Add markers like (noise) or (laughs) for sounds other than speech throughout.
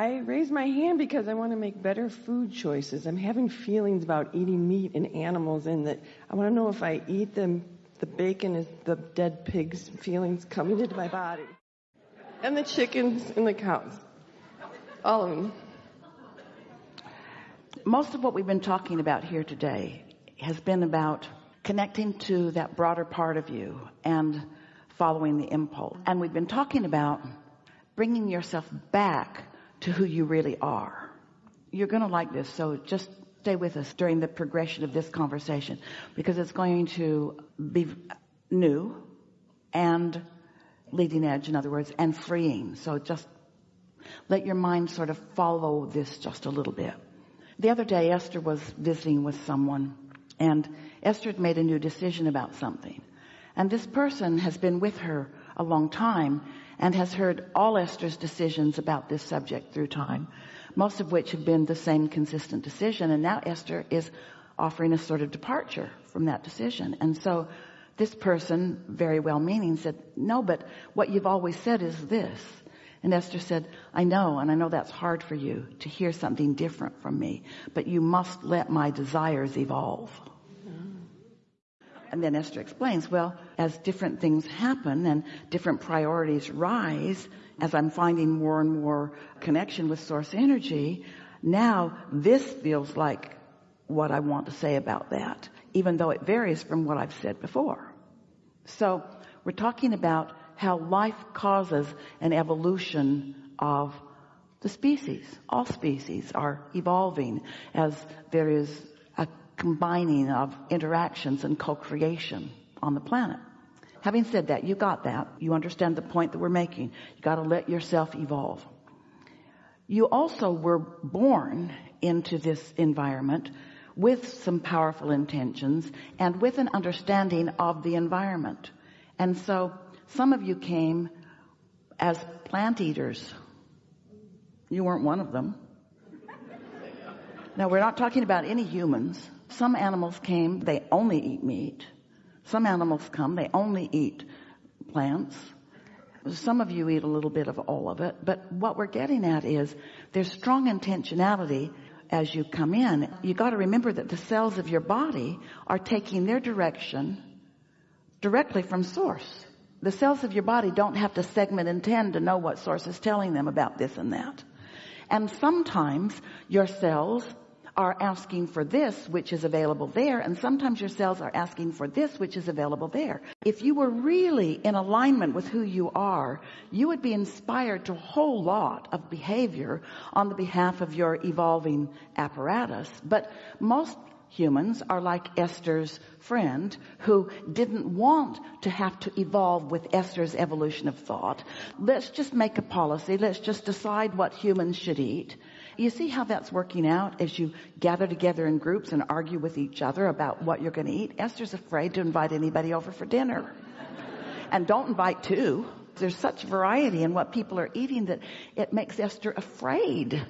I raise my hand because I want to make better food choices. I'm having feelings about eating meat and animals and that I want to know if I eat them, the bacon is the dead pig's feelings coming into my body. And the chickens and the cows. All of them. Most of what we've been talking about here today has been about connecting to that broader part of you and following the impulse. And we've been talking about bringing yourself back to who you really are. You're going to like this. So just stay with us during the progression of this conversation because it's going to be new and leading edge, in other words, and freeing. So just let your mind sort of follow this just a little bit. The other day, Esther was visiting with someone and Esther had made a new decision about something. And this person has been with her a long time and has heard all Esther's decisions about this subject through time, most of which have been the same consistent decision. And now Esther is offering a sort of departure from that decision. And so this person, very well meaning, said, no, but what you've always said is this. And Esther said, I know, and I know that's hard for you to hear something different from me, but you must let my desires evolve. And then Esther explains, well, as different things happen and different priorities rise, as I'm finding more and more connection with source energy, now this feels like what I want to say about that, even though it varies from what I've said before. So we're talking about how life causes an evolution of the species. All species are evolving as there is combining of interactions and co-creation on the planet. Having said that, you got that. You understand the point that we're making. You got to let yourself evolve. You also were born into this environment with some powerful intentions and with an understanding of the environment. And so some of you came as plant eaters. You weren't one of them. Now we're not talking about any humans. Some animals came, they only eat meat. Some animals come, they only eat plants. Some of you eat a little bit of all of it, but what we're getting at is there's strong intentionality as you come in. You got to remember that the cells of your body are taking their direction directly from source. The cells of your body don't have to segment and tend to know what source is telling them about this and that. And sometimes your cells are asking for this, which is available there. And sometimes your cells are asking for this, which is available there. If you were really in alignment with who you are, you would be inspired to a whole lot of behavior on the behalf of your evolving apparatus. But most humans are like Esther's friend who didn't want to have to evolve with Esther's evolution of thought. Let's just make a policy. Let's just decide what humans should eat. You see how that's working out as you gather together in groups and argue with each other about what you're going to eat? Esther's afraid to invite anybody over for dinner. and don't invite two. There's such variety in what people are eating that it makes Esther afraid.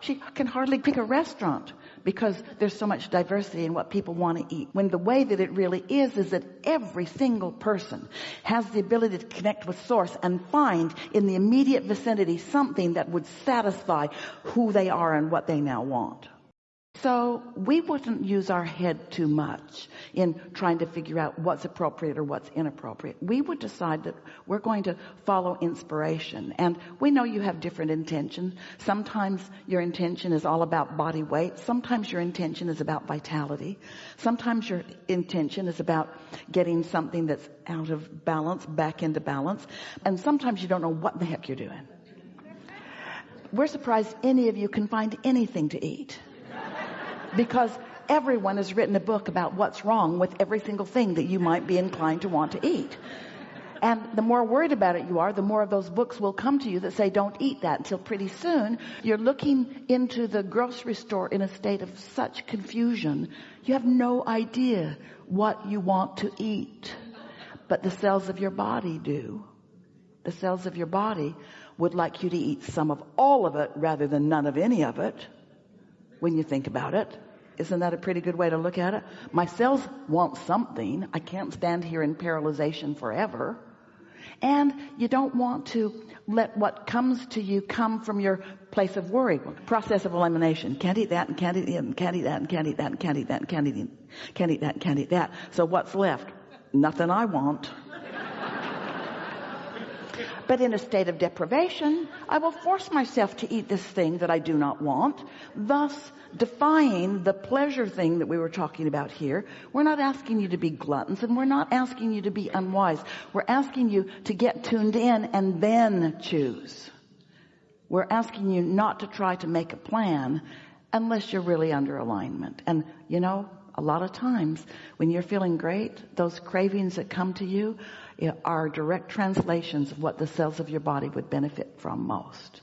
She can hardly pick a restaurant because there's so much diversity in what people want to eat. When the way that it really is, is that every single person has the ability to connect with source and find in the immediate vicinity something that would satisfy who they are and what they now want. So we wouldn't use our head too much in trying to figure out what's appropriate or what's inappropriate. We would decide that we're going to follow inspiration. And we know you have different intentions. Sometimes your intention is all about body weight. Sometimes your intention is about vitality. Sometimes your intention is about getting something that's out of balance back into balance. And sometimes you don't know what the heck you're doing. We're surprised any of you can find anything to eat because everyone has written a book about what's wrong with every single thing that you might be inclined to want to eat. And the more worried about it you are, the more of those books will come to you that say don't eat that until pretty soon you're looking into the grocery store in a state of such confusion. You have no idea what you want to eat, but the cells of your body do. The cells of your body would like you to eat some of all of it rather than none of any of it when you think about it. Isn't that a pretty good way to look at it? My cells want something. I can't stand here in paralyzation forever. And you don't want to let what comes to you come from your place of worry. Process of elimination. Can't eat that and can't eat that and can't eat that and can't eat that and can't eat that and can't eat, can't eat that and can't eat that. So what's left? Nothing I want. But in a state of deprivation, I will force myself to eat this thing that I do not want, thus defying the pleasure thing that we were talking about here. We're not asking you to be gluttons and we're not asking you to be unwise. We're asking you to get tuned in and then choose. We're asking you not to try to make a plan unless you're really under alignment. And you know, a lot of times when you're feeling great, those cravings that come to you are direct translations of what the cells of your body would benefit from most.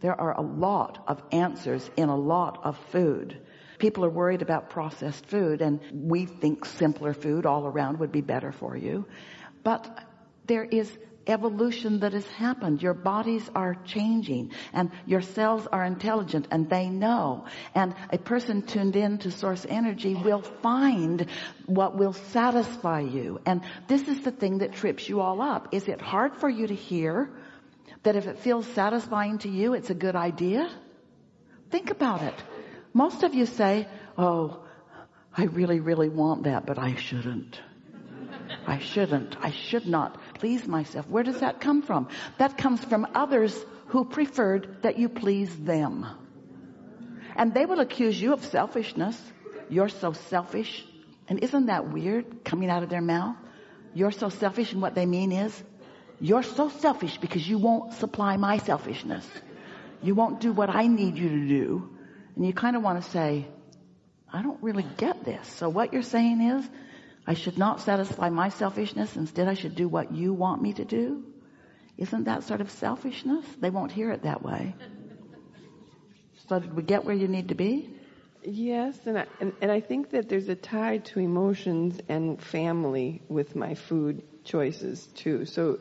There are a lot of answers in a lot of food. People are worried about processed food and we think simpler food all around would be better for you. But there is evolution that has happened. Your bodies are changing and your cells are intelligent and they know. And a person tuned in to source energy will find what will satisfy you. And this is the thing that trips you all up. Is it hard for you to hear that if it feels satisfying to you, it's a good idea? Think about it. Most of you say, oh, I really, really want that, but I shouldn't. I shouldn't. I should not please myself. Where does that come from? That comes from others who preferred that you please them. And they will accuse you of selfishness. You're so selfish. And isn't that weird coming out of their mouth? You're so selfish and what they mean is, you're so selfish because you won't supply my selfishness. You won't do what I need you to do. And you kind of want to say, I don't really get this. So what you're saying is, I should not satisfy my selfishness. Instead, I should do what you want me to do. Isn't that sort of selfishness? They won't hear it that way. So did we get where you need to be? Yes, and I, and, and I think that there's a tie to emotions and family with my food choices too. So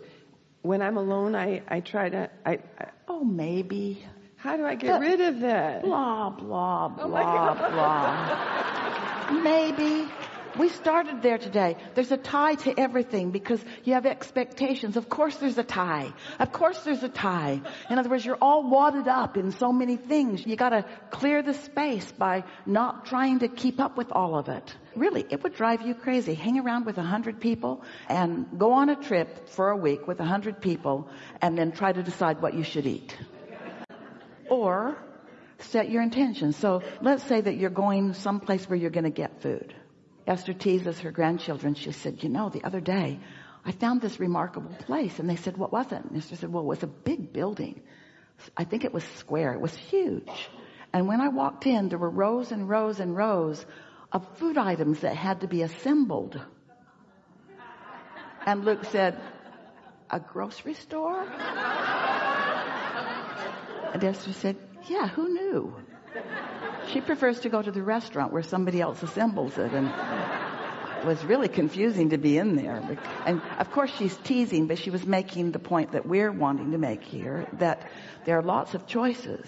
when I'm alone, I, I try to, I, I oh, maybe. How do I get rid of that? Blah, blah, oh blah, oh blah. (laughs) maybe. We started there today. There's a tie to everything because you have expectations. Of course there's a tie. Of course there's a tie. In other words, you're all wadded up in so many things. You gotta clear the space by not trying to keep up with all of it. Really, it would drive you crazy. Hang around with a hundred people and go on a trip for a week with a hundred people and then try to decide what you should eat. Or set your intention. So let's say that you're going someplace where you're going to get food. Esther teases her grandchildren. She said, you know, the other day I found this remarkable place. And they said, what was it? And Esther said, well, it was a big building. I think it was square. It was huge. And when I walked in, there were rows and rows and rows of food items that had to be assembled. And Luke said, a grocery store? And Esther said, yeah, who knew? She prefers to go to the restaurant where somebody else assembles it and it was really confusing to be in there. And of course she's teasing, but she was making the point that we're wanting to make here, that there are lots of choices.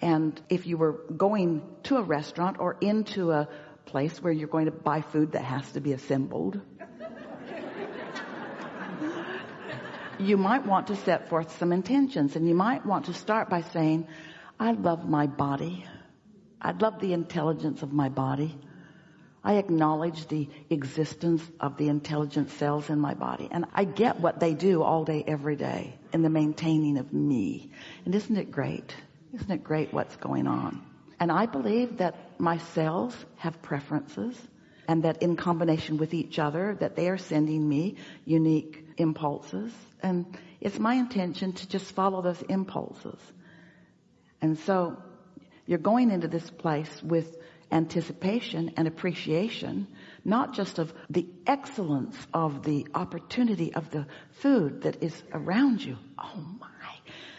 And if you were going to a restaurant or into a place where you're going to buy food that has to be assembled, you might want to set forth some intentions and you might want to start by saying, I love my body. I love the intelligence of my body. I acknowledge the existence of the intelligent cells in my body. And I get what they do all day, every day in the maintaining of me. And isn't it great? Isn't it great what's going on? And I believe that my cells have preferences and that in combination with each other that they are sending me unique impulses. And it's my intention to just follow those impulses. And so you're going into this place with anticipation and appreciation, not just of the excellence of the opportunity of the food that is around you. Oh my.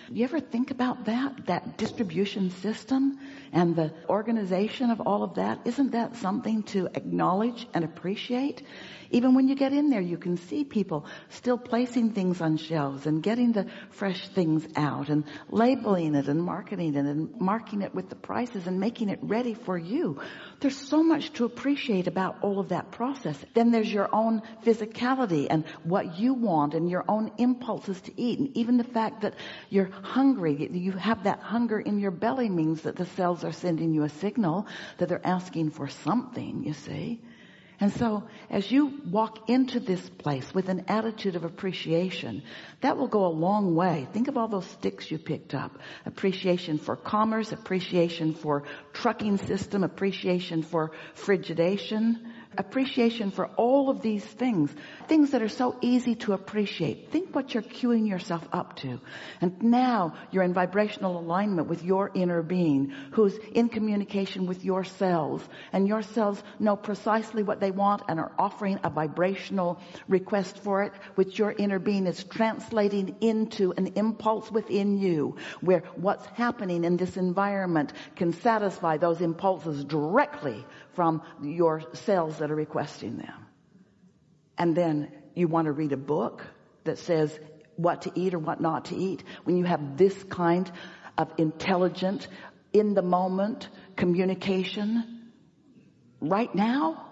You ever think about that? That distribution system and the organization of all of that? Isn't that something to acknowledge and appreciate? Even when you get in there, you can see people still placing things on shelves and getting the fresh things out and labeling it and marketing it and marking it with the prices and making it ready for you. There's so much to appreciate about all of that process. Then there's your own physicality and what you want and your own impulses to eat. And even the fact that you're hungry, you have that hunger in your belly means that the cells are sending you a signal that they're asking for something, you see. And so as you walk into this place with an attitude of appreciation, that will go a long way. Think of all those sticks you picked up. Appreciation for commerce, appreciation for trucking system, appreciation for frigidation, appreciation for all of these things, things that are so easy to appreciate. Think what you're queuing yourself up to. And now you're in vibrational alignment with your inner being who's in communication with your cells and your cells know precisely what they want and are offering a vibrational request for it, which your inner being is translating into an impulse within you where what's happening in this environment can satisfy those impulses directly from your cells that are requesting them. And then you want to read a book that says what to eat or what not to eat. When you have this kind of intelligent, in the moment communication right now,